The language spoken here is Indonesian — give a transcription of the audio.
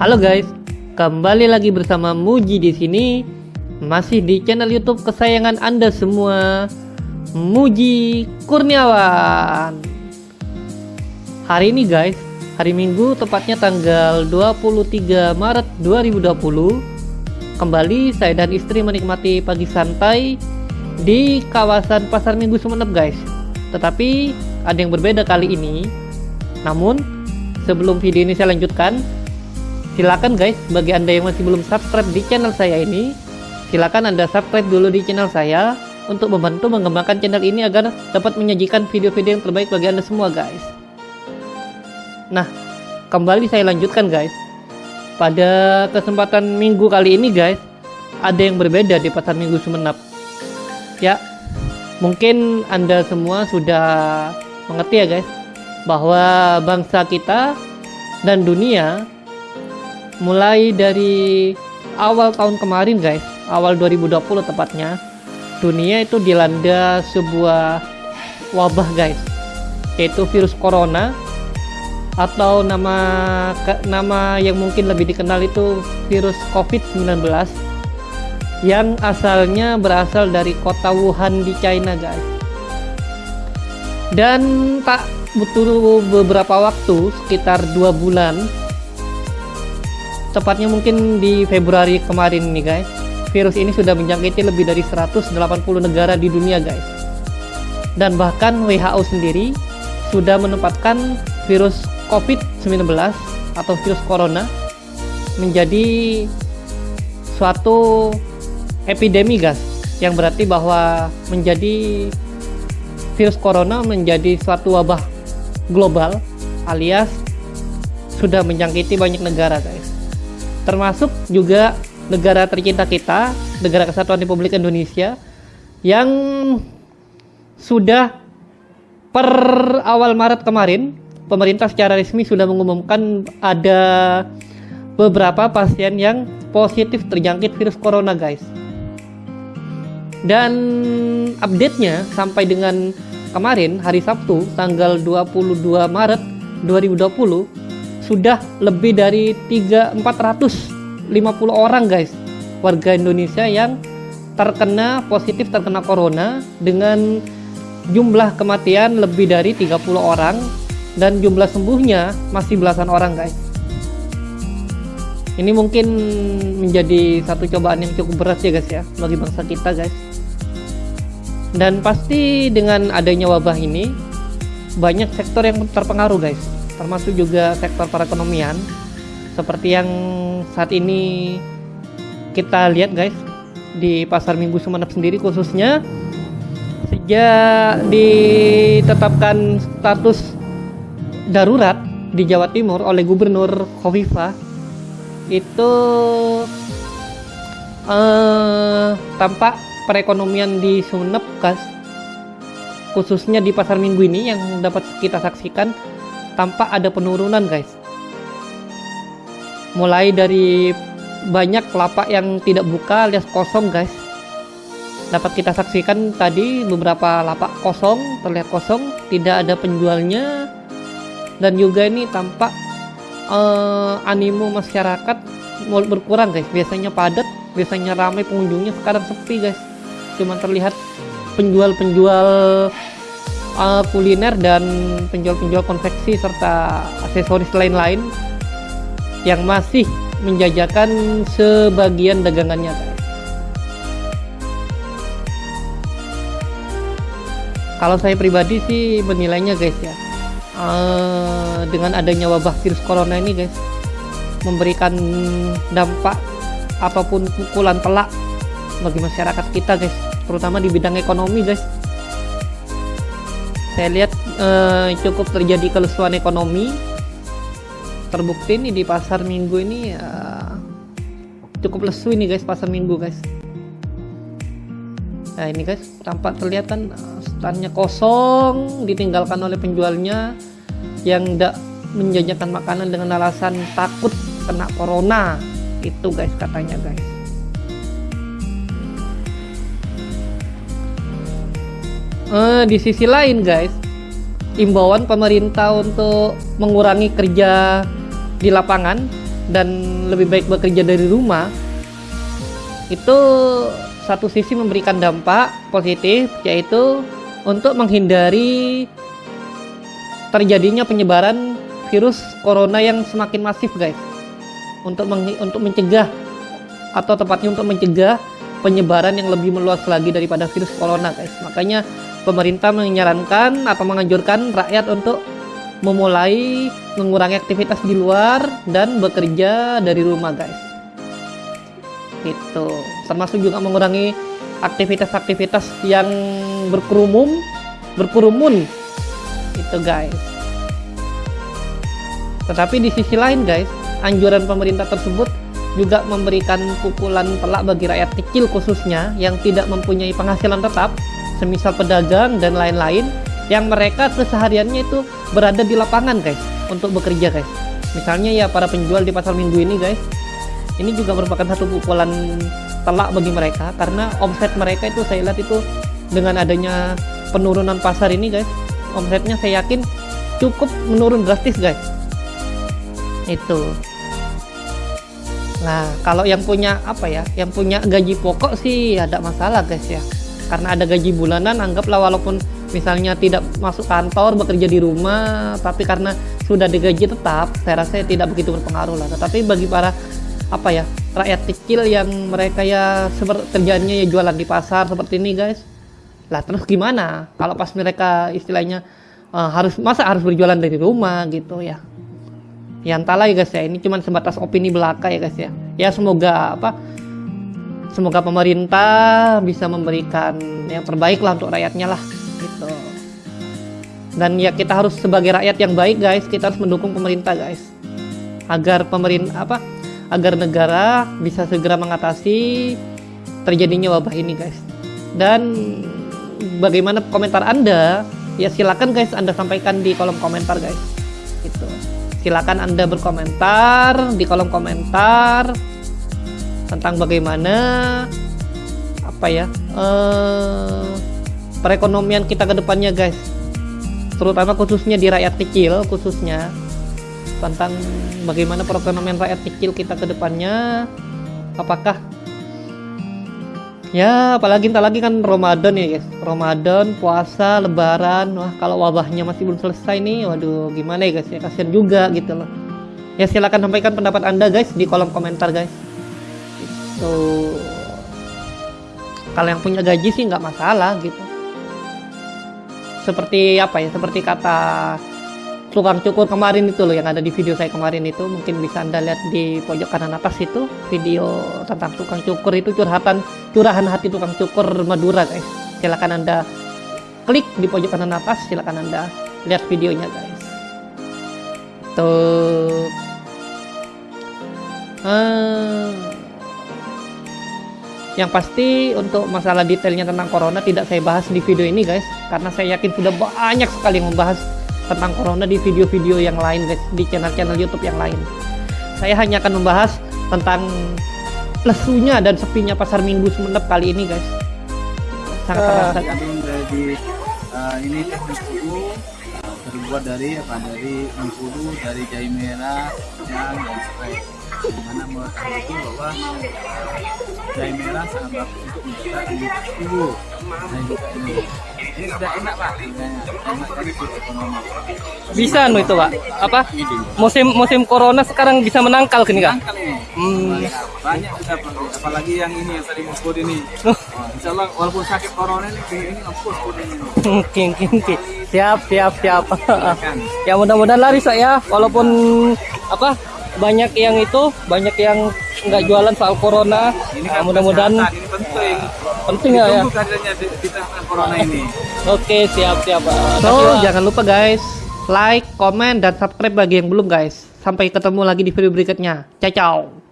Halo guys, kembali lagi bersama Muji di sini, masih di channel YouTube kesayangan Anda semua, Muji Kurniawan. Hari ini guys, hari Minggu tepatnya tanggal 23 Maret 2020, kembali saya dan istri menikmati pagi santai di kawasan Pasar Minggu Sumeneb guys. Tetapi ada yang berbeda kali ini. Namun, sebelum video ini saya lanjutkan, silakan guys bagi anda yang masih belum subscribe di channel saya ini silakan anda subscribe dulu di channel saya untuk membantu mengembangkan channel ini agar dapat menyajikan video-video yang terbaik bagi anda semua guys. Nah kembali saya lanjutkan guys. Pada kesempatan minggu kali ini guys ada yang berbeda di pasar minggu Sumenap ya mungkin anda semua sudah mengerti ya guys bahwa bangsa kita dan dunia mulai dari awal tahun kemarin guys. Awal 2020 tepatnya. Dunia itu dilanda sebuah wabah guys. Yaitu virus corona. Atau nama nama yang mungkin lebih dikenal itu virus COVID-19 yang asalnya berasal dari kota Wuhan di China guys. Dan tak butuh beberapa waktu sekitar dua bulan tepatnya mungkin di Februari kemarin nih guys. Virus ini sudah menjangkiti lebih dari 180 negara di dunia guys. Dan bahkan WHO sendiri sudah menempatkan virus COVID-19 atau virus corona menjadi suatu epidemi guys yang berarti bahwa menjadi virus corona menjadi suatu wabah global alias sudah menjangkiti banyak negara guys termasuk juga negara tercinta kita, negara kesatuan Republik Indonesia yang sudah per awal Maret kemarin pemerintah secara resmi sudah mengumumkan ada beberapa pasien yang positif terjangkit virus corona guys. Dan update-nya sampai dengan kemarin hari Sabtu tanggal 22 Maret 2020 sudah lebih dari 3 450 orang guys warga Indonesia yang terkena positif terkena corona dengan jumlah kematian lebih dari 30 orang dan jumlah sembuhnya masih belasan orang guys. Ini mungkin menjadi satu cobaan yang cukup berat ya guys ya bagi bangsa kita guys. Dan pasti dengan adanya wabah ini banyak sektor yang terpengaruh guys termasuk juga sektor perekonomian. Seperti yang saat ini kita lihat guys di pasar minggu Sumeneb sendiri khususnya sejak ditetapkan status darurat di Jawa Timur oleh Gubernur Khofifa itu eh, tampak perekonomian di Sumeneb khususnya di pasar minggu ini yang dapat kita saksikan tampak ada penurunan guys. Mulai dari banyak lapak yang tidak buka alias kosong guys. Dapat kita saksikan tadi beberapa lapak kosong terlihat kosong tidak ada penjualnya. Dan juga ini tampak uh, animo masyarakat mau berkurang guys. Biasanya padat biasanya ramai pengunjungnya. Sekarang sepi guys. Cuma terlihat penjual-penjual uh, kuliner dan penjual-penjual konveksi serta aksesoris lain-lain yang masih menjajakan sebagian dagangannya. Kalau saya pribadi sih menilainya guys ya uh, dengan adanya wabah virus corona ini guys memberikan dampak ataupun pukulan telak bagi masyarakat kita guys terutama di bidang ekonomi guys saya lihat eh, cukup terjadi kelesuan ekonomi. Terbukti nih di pasar minggu ini ya, cukup lesu ini guys pasar minggu guys. Nah ini guys tampak terlihat kan eh, standnya kosong ditinggalkan oleh penjualnya yang tidak menjajakan makanan dengan alasan takut kena corona. Itu guys katanya guys uh, di sisi lain guys imbauan pemerintah untuk mengurangi kerja di lapangan dan lebih baik bekerja dari rumah itu satu sisi memberikan dampak positif yaitu untuk menghindari terjadinya penyebaran virus corona yang semakin masif guys. Untuk untuk mencegah atau tepatnya untuk mencegah penyebaran yang lebih meluas lagi daripada virus corona guys. Makanya pemerintah menyarankan atau menganjurkan rakyat untuk memulai mengurangi aktivitas di luar dan bekerja dari rumah guys. Itu termasuk juga mengurangi aktivitas-aktivitas yang berkerumun berkerumun. Itu guys. Tetapi di sisi lain guys anjuran pemerintah tersebut juga memberikan pukulan telak bagi rakyat kecil khususnya yang tidak mempunyai penghasilan tetap semisal pedagang dan lain-lain yang mereka kesehariannya itu berada di lapangan guys untuk bekerja guys. Misalnya ya para penjual di pasar minggu ini guys ini juga merupakan satu pukulan telak bagi mereka karena omset mereka itu saya lihat itu dengan adanya penurunan pasar ini guys omsetnya saya yakin cukup menurun drastis guys. Itu. Nah kalau yang punya apa ya yang punya gaji pokok sih ada masalah guys ya karena ada gaji bulanan anggaplah walaupun misalnya tidak masuk kantor bekerja di rumah tapi karena sudah digaji tetap saya rasa tidak begitu berpengaruh lah. Tetapi bagi para apa ya rakyat kecil yang mereka ya seperti kerjanya ya jualan di pasar seperti ini guys lah terus gimana? Kalau pas mereka istilahnya uh, harus masa harus berjualan dari rumah gitu ya? Ya entahlah ya guys ya. Ini cuma sebatas opini belaka ya guys ya. Ya semoga apa semoga pemerintah bisa memberikan yang terbaik lah untuk rakyatnya lah gitu. Dan ya kita harus sebagai rakyat yang baik guys. Kita harus mendukung pemerintah guys. Agar pemerintah apa agar negara bisa segera mengatasi terjadinya wabah ini guys. Dan bagaimana komentar anda? Ya silakan guys anda sampaikan di kolom komentar guys. Gitu. Silakan anda berkomentar di kolom komentar tentang bagaimana apa ya eh, perekonomian kita ke depannya guys. Terutama khususnya di rakyat kecil khususnya tentang bagaimana perekonomian rakyat kecil kita ke depannya. Apakah ya apalagi entar lagi kan Ramadan ya guys. Ramadan puasa lebaran. Wah kalau wabahnya masih belum selesai nih waduh gimana ya guys? Ya kasihan juga gitu loh. Ya silahkan sampaikan pendapat anda guys di kolom komentar guys itu kalau yang punya gaji sih nggak masalah gitu. Seperti apa ya seperti kata tukang cukur kemarin itu loh yang ada di video saya kemarin itu mungkin bisa anda lihat di pojok kanan atas itu video tentang tukang cukur itu curhatan curahan hati tukang cukur Madura guys. Silahkan anda klik di pojok kanan atas silahkan anda lihat videonya guys. Tuh. Hmm. Yang pasti untuk masalah detailnya tentang corona tidak saya bahas di video ini guys karena saya yakin sudah banyak sekali yang membahas tentang corona di video-video yang lain guys di channel-channel YouTube yang lain. Saya hanya akan membahas tentang lesunya dan sepinya pasar Minggu Sumeneb kali ini guys. Sangat uh, terasa. Jadi uh, ini teknik uh, terbuat dari apa dari mengkudu dari jahe merah dan spray. Di mana menurut itu bahwa jahe merah sangat bagus untuk mencegah kudu dan juga ini ini sudah enak pak. Enak dari ekonomi bisa anu itu pak? Apa? Musim musim corona sekarang bisa menangkal gini kak? Hmm. banyak sudah apalagi yang ini yang tadi musput ini. Oh, insya Allah walaupun sakit corona ini ini musput ini oke oke oke. Siap siap siap. Ya mudah-mudahan laris ya. Walaupun apa banyak yang itu banyak yang nggak jualan soal corona. Ini kan nah, mudah-mudahan ini penting. penting ya, ya. di, di corona ini. Oke siap siap. So jangan lupa guys like comment dan subscribe bagi yang belum guys. Sampai ketemu lagi di video berikutnya. Ciao ciao